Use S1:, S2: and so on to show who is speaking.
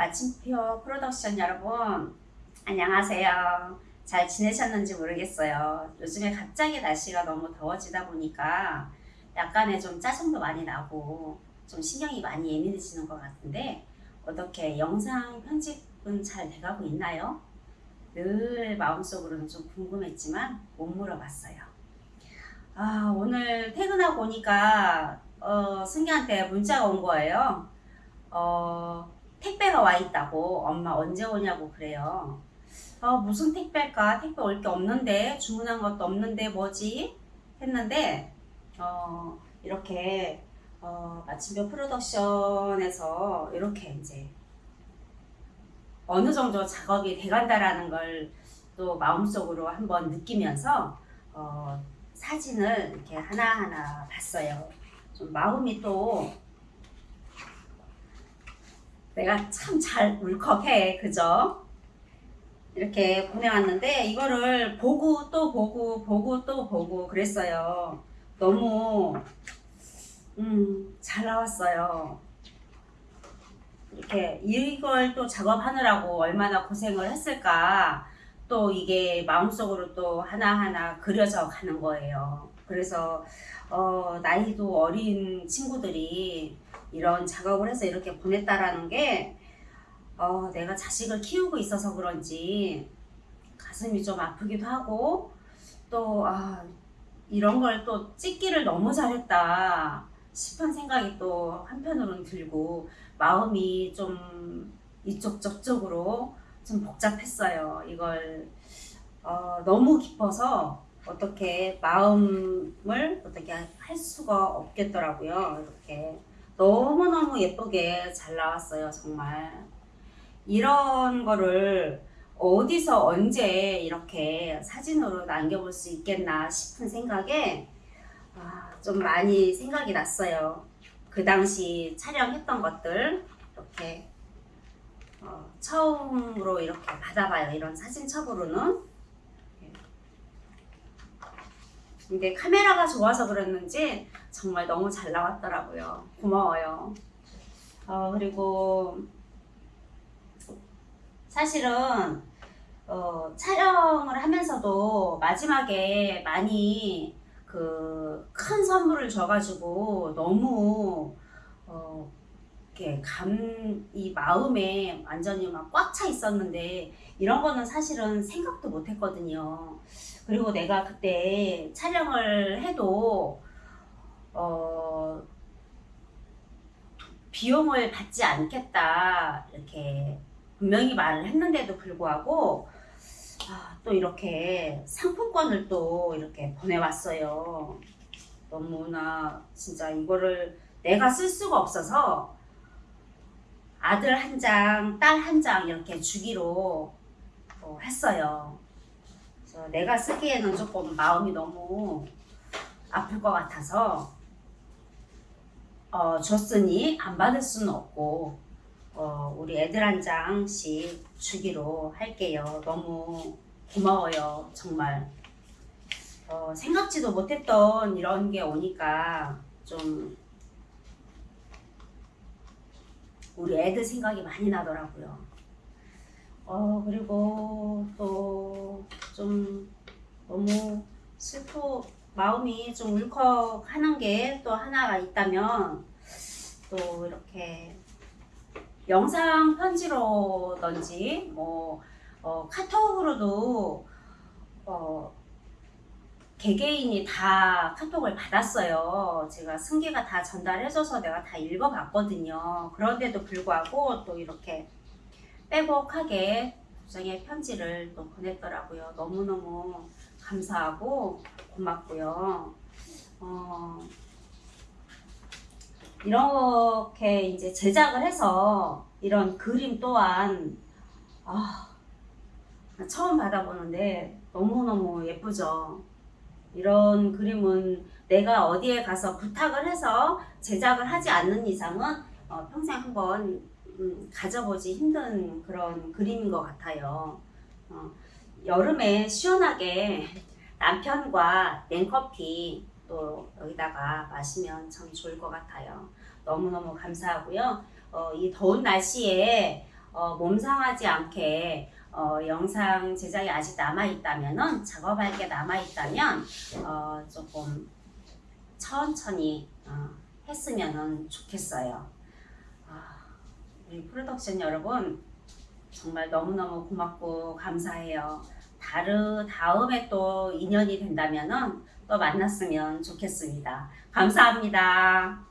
S1: 마침표 프로덕션 여러분 안녕하세요. 잘 지내셨는지 모르겠어요. 요즘에 갑자기 날씨가 너무 더워지다 보니까 약간의 좀 짜증도 많이 나고 좀 신경이 많이 예민해지는 것 같은데 어떻게 영상 편집은 잘 돼가고 있나요? 늘 마음속으로는 좀 궁금했지만 못 물어봤어요. 아 오늘 퇴근하고 오니까 어, 승기한테 문자가 온 거예요. 어, 택배가 와 있다고 엄마 언제 오냐고 그래요. 어, 무슨 택배일까? 택배 올 게 없는데 주문한 것도 없는데 뭐지? 했는데 어, 이렇게 어, 마침표 프로덕션에서 이렇게 이제 어느 정도 작업이 돼간다라는 걸 또 마음속으로 한번 느끼면서 어, 사진을 이렇게 하나하나 봤어요. 좀 마음이 또 내가 참 잘 울컥해 그죠? 이렇게 보내왔는데 이거를 보고 또 보고 보고 또 보고 그랬어요. 너무 음, 잘 나왔어요. 이렇게 이걸 또 작업하느라고 얼마나 고생을 했을까 또 이게 마음속으로 또 하나하나 그려져 가는 거예요. 그래서 어, 나이도 어린 친구들이 이런 작업을 해서 이렇게 보냈다라는 게 어, 내가 자식을 키우고 있어서 그런지 가슴이 좀 아프기도 하고 또 아, 이런 걸 또 찍기를 너무 잘했다 싶은 생각이 또 한편으로는 들고 마음이 좀 이쪽 저쪽으로 좀 복잡했어요. 이걸 어, 너무 깊어서 어떻게 마음을 어떻게 할 수가 없겠더라고요. 이렇게 너무너무 예쁘게 잘 나왔어요. 정말 이런 거를 어디서 언제 이렇게 사진으로 남겨볼 수 있겠나 싶은 생각에 아, 좀 많이 생각이 났어요. 그 당시 촬영했던 것들 이렇게 어, 처음으로 이렇게 받아봐요. 이런 사진첩으로는. 근데 카메라가 좋아서 그랬는지 정말 너무 잘 나왔더라고요. 고마워요. 어, 그리고 사실은 어, 촬영을 하면서도 마지막에 많이 그 큰 선물을 줘가지고 너무 어, 이렇게 감, 이 마음에 완전히 막 꽉 차 있었는데 이런 거는 사실은 생각도 못 했거든요. 그리고 내가 그때 촬영을 해도 어, 비용을 받지 않겠다 이렇게 분명히 말을 했는데도 불구하고 아, 또 이렇게 상품권을 또 이렇게 보내왔어요. 너무나 진짜 이거를 내가 쓸 수가 없어서 아들 한 장, 딸 한 장 이렇게 주기로 어, 했어요. 그래서 내가 쓰기에는 조금 마음이 너무 아플 것 같아서 어, 줬으니 안 받을 수는 없고 어, 우리 애들 한 장씩 주기로 할게요. 너무 고마워요. 정말 어, 생각지도 못했던 이런 게 오니까 좀 우리 애들 생각이 많이 나더라고요. 어, 그리고 또 좀 너무 슬퍼, 마음이 좀 울컥하는 게 또 하나가 있다면 또 이렇게 영상 편지로든지 뭐 어, 카톡으로도 어, 개개인이 다 카톡을 받았어요. 제가 승기가 다 전달해줘서 내가 다 읽어봤거든요. 그런데도 불구하고 또 이렇게 빼곡하게 도장의 편지를 또 보냈더라고요. 너무너무 감사하고 고맙고요. 어, 이렇게 이제 제작을 해서 이런 그림 또한 아, 처음 받아보는데 너무너무 예쁘죠. 이런 그림은 내가 어디에 가서 부탁을 해서 제작을 하지 않는 이상은 어, 평생 한번 음, 가져보지 힘든 그런 그림인 것 같아요. 어, 여름에 시원하게 남편과 냉커피 또 여기다가 마시면 참 좋을 것 같아요. 너무너무 감사하고요. 어, 이 더운 날씨에 어, 몸 상하지 않게 어, 영상 제작이 아직 남아 있다면은 작업할 게 남아 있다면 어, 조금 천천히 어, 했으면 좋겠어요. 아, 우리 프로덕션 여러분 정말 너무너무 고맙고 감사해요. 다르 다음에 또 인연이 된다면은 또 만났으면 좋겠습니다. 감사합니다.